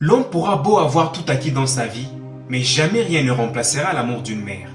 L'homme pourra beau avoir tout acquis dans sa vie, mais jamais rien ne remplacera l'amour d'une mère.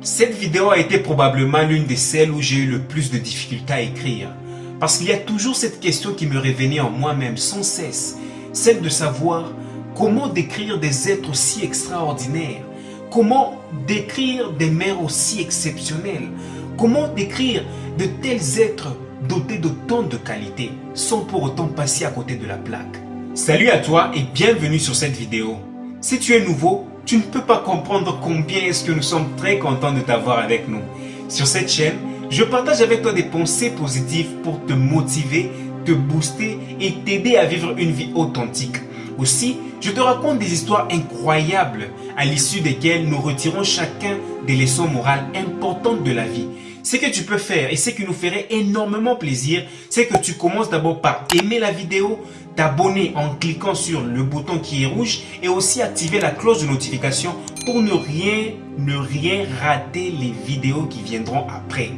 Cette vidéo a été probablement l'une des celles où j'ai eu le plus de difficultés à écrire, parce qu'il y a toujours cette question qui me revenait en moi-même sans cesse, celle de savoir comment décrire des êtres aussi extraordinaires, comment décrire des mères aussi exceptionnelles, comment décrire de tels êtres dotés d'autant de qualités, sans pour autant passer à côté de la plaque. Salut à toi et bienvenue sur cette vidéo. Si tu es nouveau, tu ne peux pas comprendre combien est-ce que nous sommes très contents de t'avoir avec nous. Sur cette chaîne, je partage avec toi des pensées positives pour te motiver, te booster et t'aider à vivre une vie authentique. Aussi, je te raconte des histoires incroyables à l'issue desquelles nous retirons chacun des leçons morales importantes de la vie. Ce que tu peux faire et ce qui nous ferait énormément plaisir, c'est que tu commences d'abord par aimer la vidéo, t'abonner en cliquant sur le bouton qui est rouge et aussi activer la cloche de notification pour ne rien, ne rien rater les vidéos qui viendront après.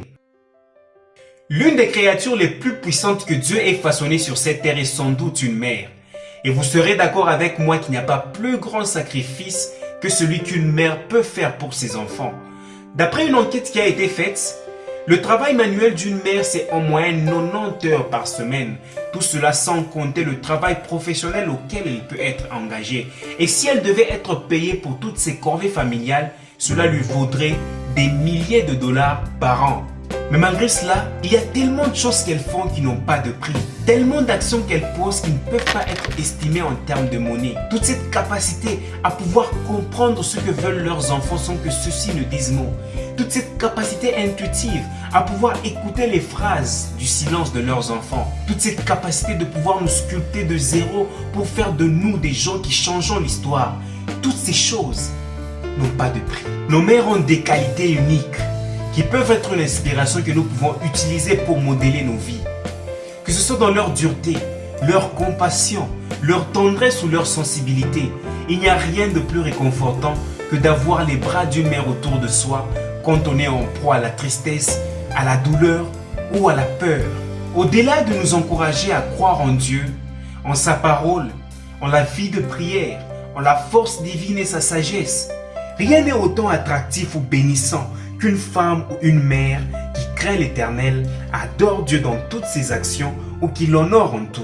L'une des créatures les plus puissantes que Dieu ait façonnées sur cette terre est sans doute une mère. Et vous serez d'accord avec moi qu'il n'y a pas plus grand sacrifice que celui qu'une mère peut faire pour ses enfants. D'après une enquête qui a été faite, le travail manuel d'une mère, c'est en moyenne 90 heures par semaine. Tout cela sans compter le travail professionnel auquel elle peut être engagée. Et si elle devait être payée pour toutes ses corvées familiales, cela lui vaudrait des milliers de dollars par an. Mais malgré cela, il y a tellement de choses qu'elles font qui n'ont pas de prix. Tellement d'actions qu'elles posent qui ne peuvent pas être estimées en termes de monnaie. Toute cette capacité à pouvoir comprendre ce que veulent leurs enfants sans que ceux-ci ne disent mot. Toute cette capacité intuitive à pouvoir écouter les phrases du silence de leurs enfants. Toute cette capacité de pouvoir nous sculpter de zéro pour faire de nous des gens qui changeons l'histoire. Toutes ces choses n'ont pas de prix. Nos mères ont des qualités uniques qui peuvent être l'inspiration que nous pouvons utiliser pour modeler nos vies. Que ce soit dans leur dureté, leur compassion, leur tendresse ou leur sensibilité, il n'y a rien de plus réconfortant que d'avoir les bras d'une mère autour de soi quand on est en proie à la tristesse, à la douleur ou à la peur. Au-delà de nous encourager à croire en Dieu, en sa parole, en la vie de prière, en la force divine et sa sagesse, rien n'est autant attractif ou bénissant qu'une femme ou une mère qui craint l'éternel, adore Dieu dans toutes ses actions ou qui l'honore en tout.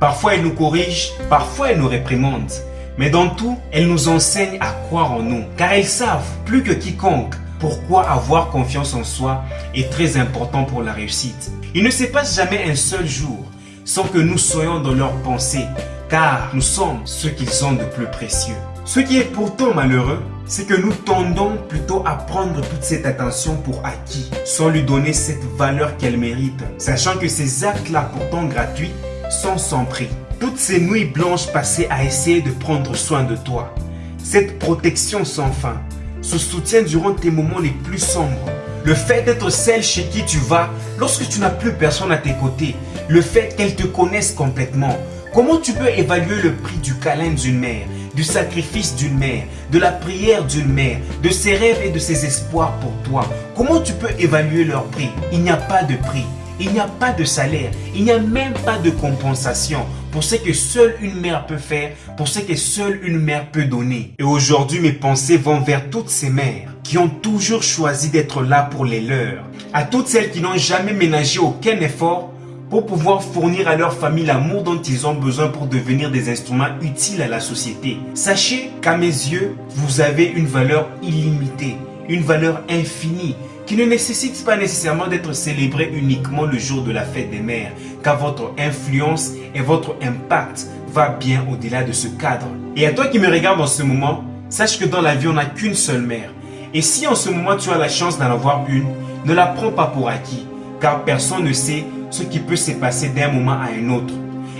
Parfois elle nous corrige, parfois elle nous réprimande. Mais dans tout, elle nous enseigne à croire en nous, car elles savent plus que quiconque pourquoi avoir confiance en soi est très important pour la réussite. Il ne se passe jamais un seul jour sans que nous soyons dans leurs pensées, car nous sommes ce qu'ils ont de plus précieux. Ce qui est pourtant malheureux, c'est que nous tendons plutôt à prendre toute cette attention pour acquis, sans lui donner cette valeur qu'elle mérite, sachant que ces actes-là pourtant gratuits sont sans prix. Toutes ces nuits blanches passées à essayer de prendre soin de toi, cette protection sans fin, ce soutien durant tes moments les plus sombres, le fait d'être celle chez qui tu vas lorsque tu n'as plus personne à tes côtés, le fait qu'elle te connaisse complètement, comment tu peux évaluer le prix du câlin d'une mère du sacrifice d'une mère, de la prière d'une mère, de ses rêves et de ses espoirs pour toi. Comment tu peux évaluer leur prix? Il n'y a pas de prix, il n'y a pas de salaire, il n'y a même pas de compensation pour ce que seule une mère peut faire, pour ce que seule une mère peut donner. Et aujourd'hui, mes pensées vont vers toutes ces mères qui ont toujours choisi d'être là pour les leurs. À toutes celles qui n'ont jamais ménagé aucun effort pour pouvoir fournir à leur famille l'amour dont ils ont besoin pour devenir des instruments utiles à la société. Sachez qu'à mes yeux, vous avez une valeur illimitée, une valeur infinie, qui ne nécessite pas nécessairement d'être célébrée uniquement le jour de la fête des mères, car votre influence et votre impact va bien au-delà de ce cadre. Et à toi qui me regardes en ce moment, sache que dans la vie, on n'a qu'une seule mère. Et si en ce moment tu as la chance d'en avoir une, ne la prends pas pour acquis, car personne ne sait ce qui peut se passer d'un moment à un autre.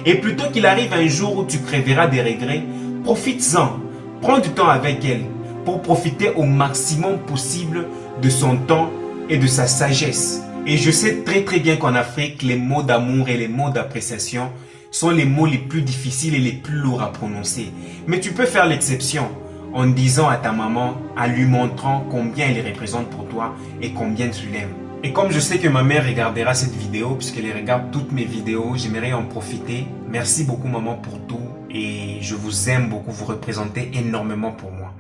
Et plutôt qu'il arrive un jour où tu crèveras des regrets, profites-en, prends du temps avec elle pour profiter au maximum possible de son temps et de sa sagesse. Et je sais très très bien qu'en Afrique, les mots d'amour et les mots d'appréciation sont les mots les plus difficiles et les plus lourds à prononcer. Mais tu peux faire l'exception en disant à ta maman, en lui montrant combien elle représente pour toi et combien tu l'aimes. Et comme je sais que ma mère regardera cette vidéo, puisqu'elle regarde toutes mes vidéos, j'aimerais en profiter. Merci beaucoup maman pour tout. et je vous aime beaucoup, vous représentez énormément pour moi.